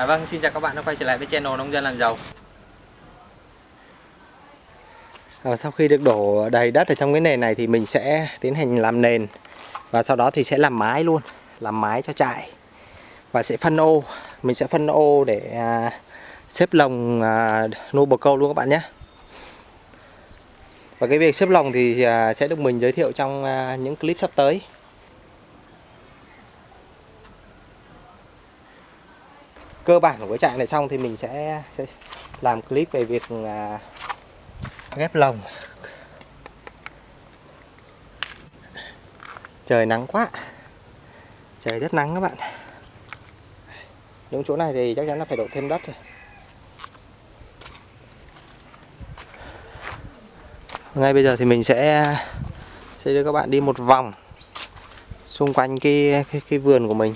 À, vâng, xin chào các bạn đã quay trở lại với channel Nông dân làm giàu. À, sau khi được đổ đầy đất ở trong cái nền này thì mình sẽ tiến hành làm nền và sau đó thì sẽ làm mái luôn, làm mái cho trại và sẽ phân ô. Mình sẽ phân ô để à, xếp lồng à, nuôi bồ câu luôn các bạn nhé. Và cái việc xếp lồng thì à, sẽ được mình giới thiệu trong à, những clip sắp tới. Cơ bản của cái trại này xong thì mình sẽ sẽ làm clip về việc à, ghép lồng. Trời nắng quá. Trời rất nắng các bạn. Những chỗ này thì chắc chắn là phải đổ thêm đất rồi. Ngay bây giờ thì mình sẽ sẽ đưa các bạn đi một vòng xung quanh cái cái, cái vườn của mình.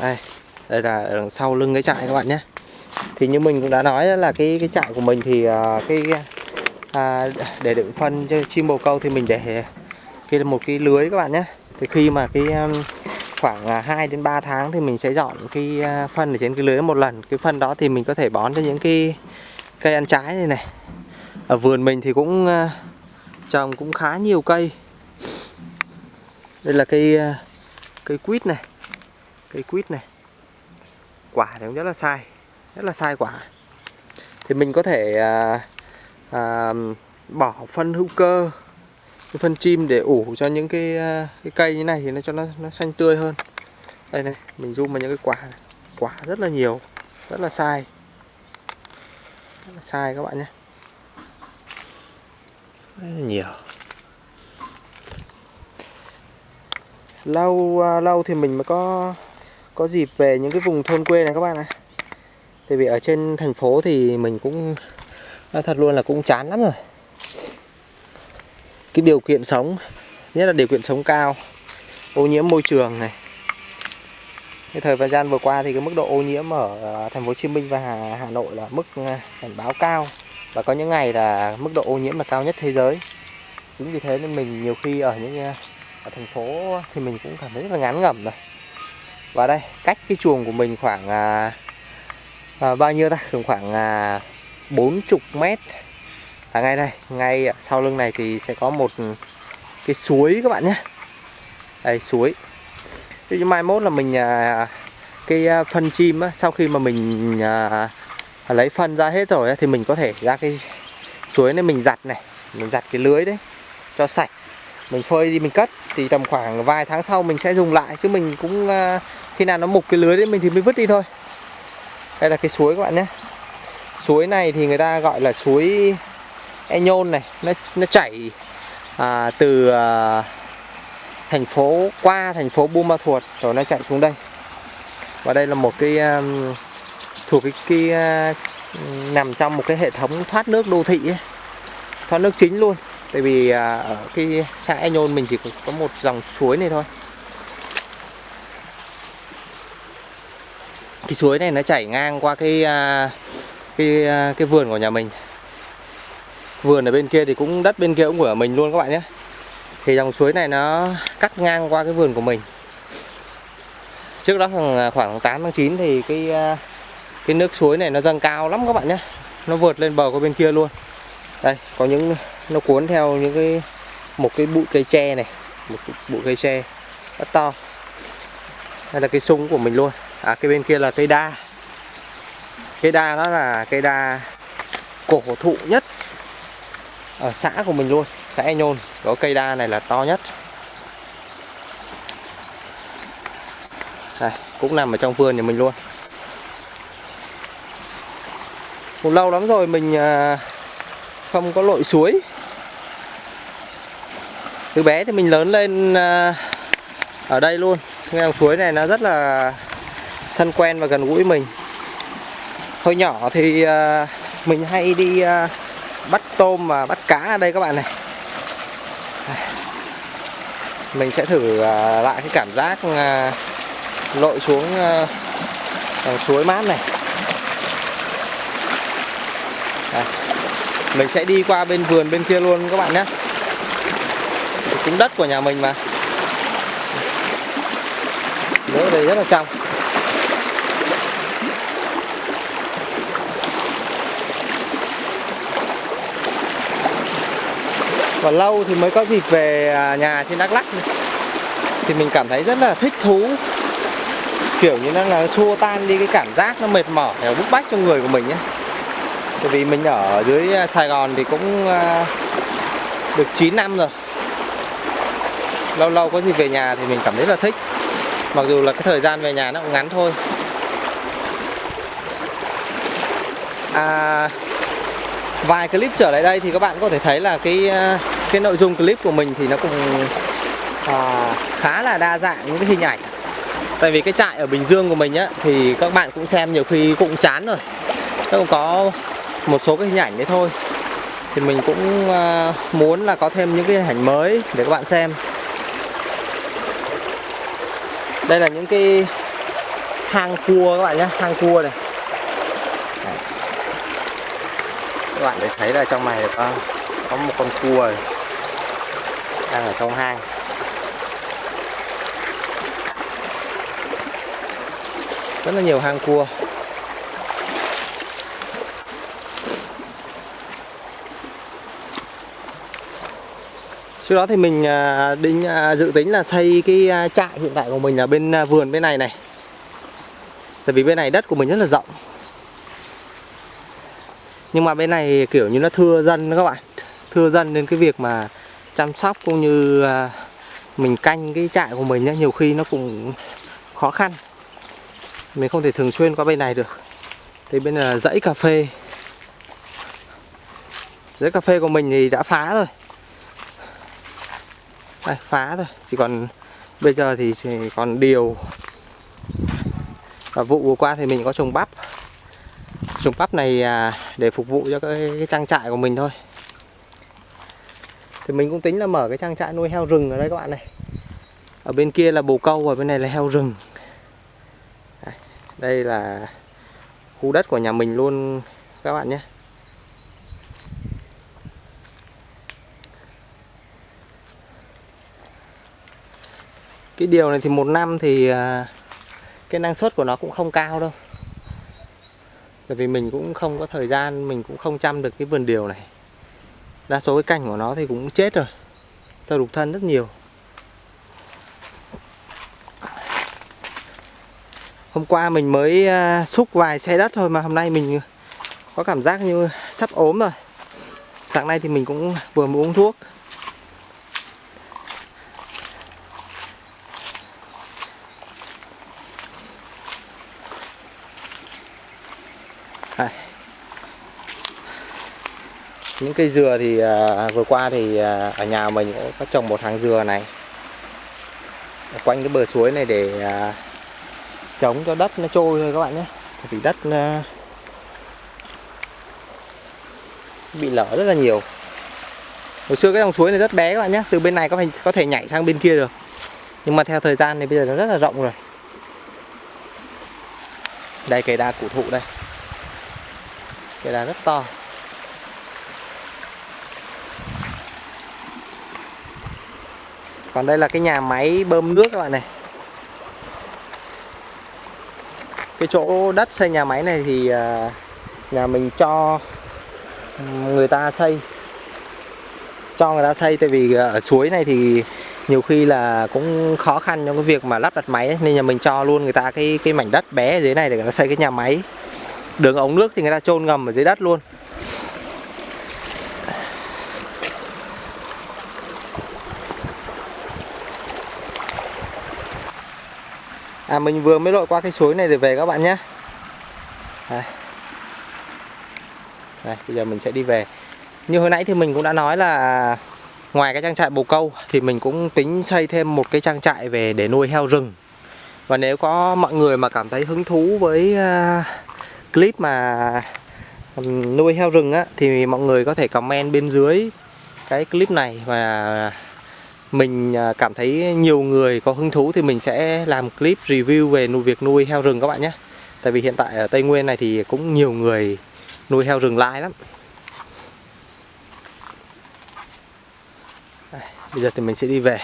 Đây đây là ở đằng sau lưng cái trại các bạn nhé. Thì như mình cũng đã nói là cái cái trại của mình thì uh, cái à, để đựng phân cho chim bồ câu thì mình để cái một cái lưới các bạn nhé. Thì khi mà cái à, khoảng à, 2 đến 3 tháng thì mình sẽ dọn cái phân ở trên cái lưới một lần. Cái phân đó thì mình có thể bón cho những cái cây ăn trái này này. Ở vườn mình thì cũng trồng cũng khá nhiều cây. Đây là cây cây quýt này. Cây quýt này quả thì cũng rất là sai rất là sai quả. Thì mình có thể à, à, bỏ phân hữu cơ phân chim để ủ cho những cái, à, cái cây như này thì nó cho nó, nó xanh tươi hơn. Đây này mình zoom vào những cái quả quả rất là nhiều rất là sai. Rất là sai các bạn nhé. Rất là nhiều. Lâu à, lâu thì mình mới có có dịp về những cái vùng thôn quê này các bạn ạ Tại vì ở trên thành phố thì mình cũng thật luôn là cũng chán lắm rồi Cái điều kiện sống Nhất là điều kiện sống cao Ô nhiễm môi trường này cái thời gian vừa qua thì cái mức độ ô nhiễm ở ờ, thành phố Hồ Chí Minh và Hà, Hà Nội là mức ờ, cảnh báo cao và có những ngày là mức độ ô nhiễm là cao nhất thế giới. Chính vì thế nên mình nhiều khi ở những ờ, ở thành phố thì mình cũng cảm thấy rất là ngán ngẩm rồi. Và đây, cách cái chuồng của mình khoảng à, à, bao nhiêu ta? Khoảng à, 40 mét. À, ngay đây, ngay sau lưng này thì sẽ có một cái suối các bạn nhé. Đây, suối. Thế mai mốt là mình à, cái à, phân chim á, sau khi mà mình à, à, lấy phân ra hết rồi á, thì mình có thể ra cái suối này mình giặt này, mình giặt cái lưới đấy cho sạch. Mình phơi đi mình cất thì tầm khoảng vài tháng sau mình sẽ dùng lại. Chứ mình cũng à, khi nào nó mục cái lưới đấy mình thì mới vứt đi thôi. Đây là cái suối các bạn nhé. Suối này thì người ta gọi là suối e nhôn này. Nó nó chảy à, từ à, thành phố qua thành phố Buôn Ma Thuột rồi nó chạy xuống đây. Và đây là một cái um, thuộc cái, cái uh, nằm trong một cái hệ thống thoát nước đô thị ấy. thoát nước chính luôn. Tại vì uh, ở cái xã e nhôn mình chỉ có một dòng suối này thôi. Cái suối này nó chảy ngang qua cái à, cái à, cái vườn của nhà mình. Vườn ở bên kia thì cũng, đất bên kia cũng của mình luôn các bạn nhé. Thì dòng suối này nó cắt ngang qua cái vườn của mình. Trước đó à, khoảng khoảng 8 tháng 9 thì cái cái nước suối này nó dâng cao lắm các bạn nhé. Nó vượt lên bờ qua bên kia luôn. Đây, có những, nó cuốn theo những cái, một cái bụi cây tre này, một cái bụi cây tre rất to. Đây là cái sung của mình luôn à, cái bên kia là cây đa. Cây đa đó là cây đa cổ thụ nhất ở xã của mình luôn xã e nhôn. Có cây đa này là to nhất. Đây, cũng nằm ở trong vườn nhà mình luôn. Cũng lâu lắm rồi mình à, không có lội suối. Từ bé thì mình lớn lên à, ở đây luôn. Cái dòng suối này nó rất là thân quen và gần gũi mình. Hồi nhỏ thì à, mình hay đi à, bắt tôm và bắt cá ở đây các bạn này. Mình sẽ thử à, lại cái cảm giác lội xuống suối mát này. Mình sẽ đi qua bên vườn bên kia luôn các bạn nhé. Cũng đất của nhà mình mà. Nước đây rất là trong. Còn lâu thì mới có dịp về à, nhà trên Đắk Lắk thì mình cảm thấy rất là thích thú. Kiểu như nó là xua tan đi cái cảm giác nó mệt mỏi và bức bách trong người của mình nhé bởi vì mình ở dưới à, Sài Gòn thì cũng à, được 9 năm rồi. Lâu lâu có gì về nhà thì mình cảm thấy là thích. Mặc dù là cái thời gian về nhà nó cũng ngắn thôi. À, vài clip trở lại đây thì các bạn có thể thấy là cái cái nội dung clip của mình thì nó cũng à, khá là đa dạng những cái hình ảnh. Tại vì cái trại ở Bình Dương của mình á thì các bạn cũng xem nhiều khi cũng chán rồi. Nó cũng có một số cái hình ảnh đấy thôi. Thì mình cũng à, muốn là có thêm những cái hình ảnh mới để các bạn xem. Đây là những cái hang cua các bạn nhé hang cua này. Các bạn để thấy là trong này có có một con cua này đang ở trong hang rất là nhiều hang cua. Trước đó thì mình à, định à, dự tính là xây cái à, trại hiện tại của mình là bên vườn bên này này. Tại vì bên này đất của mình rất là rộng. Nhưng mà bên này kiểu như nó thưa dân các bạn. Thưa dân nên cái việc mà chăm sóc cũng như à, mình canh cái trại của mình nhiều khi nó cũng khó khăn. Mình không thể thường xuyên qua bên này được. Thì bên là dãy cà phê. Dãy cà phê của mình thì đã phá rồi. Đây, phá rồi, chỉ còn bây giờ thì chỉ còn điều. Và vụ vừa qua thì mình có trồng bắp. Trồng bắp này à, để phục vụ cho cái, cái trang trại của mình thôi thì mình cũng tính là mở cái trang trại nuôi heo rừng ở đây các bạn này. Ở bên kia là bồ câu và bên này là heo rừng. Đây là khu đất của nhà mình luôn các bạn nhé. Cái điều này thì một năm thì à, cái năng suất của nó cũng không cao đâu. Bởi vì mình cũng không có thời gian, mình cũng không chăm được cái vườn điều này đa số cái cành của nó thì cũng chết rồi. Sâu đục thân rất nhiều. Hôm qua mình mới à, xúc vài xe đất thôi mà hôm nay mình có cảm giác như sắp ốm rồi. Sáng nay thì mình cũng vừa mới uống thuốc. Những cây dừa thì à, vừa qua thì à, ở nhà mình cũng có trồng một hàng dừa này. Ở quanh cái bờ suối này để à, chống cho đất nó trôi thôi các bạn nhé. Thì đất à, bị lở rất là nhiều. Hồi xưa cái dòng suối này rất bé các bạn nhé từ bên này có thể có thể nhảy sang bên kia được. Nhưng mà theo thời gian thì bây giờ nó rất là rộng rồi. Đây cây đa cổ thụ đây. Cây đa rất to. Còn đây là cái nhà máy bơm nước các bạn này. Cái chỗ đất xây nhà máy này thì à, nhà mình cho người ta xây. Cho người ta xây tại vì ở suối này thì nhiều khi là cũng khó khăn trong cái việc mà lắp đặt máy ấy. nên nhà mình cho luôn người ta cái cái mảnh đất bé ở dưới này để người ta xây cái nhà máy. Đường ống nước thì người ta chôn ngầm ở dưới đất luôn. À mình vừa mới lội qua cái suối này để về các bạn nhé. Đây. Đây, bây giờ mình sẽ đi về. Như hồi nãy thì mình cũng đã nói là Ngoài cái trang trại bồ câu Thì mình cũng tính xây thêm một cái trang trại về để nuôi heo rừng. Và nếu có mọi người mà cảm thấy hứng thú với uh, clip mà nuôi heo rừng á thì mọi người có thể comment bên dưới cái clip này và mình à, cảm thấy nhiều người có hứng thú thì mình sẽ làm clip review về nuôi việc nuôi heo rừng các bạn nhé. Tại vì hiện tại ở Tây Nguyên này thì cũng nhiều người nuôi heo rừng lai lắm. Bây giờ thì mình sẽ đi về.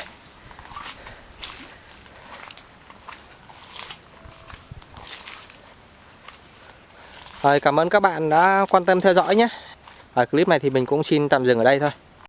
Rồi, cảm ơn các bạn đã quan tâm theo dõi nhé. Ở clip này thì mình cũng xin tạm dừng ở đây thôi.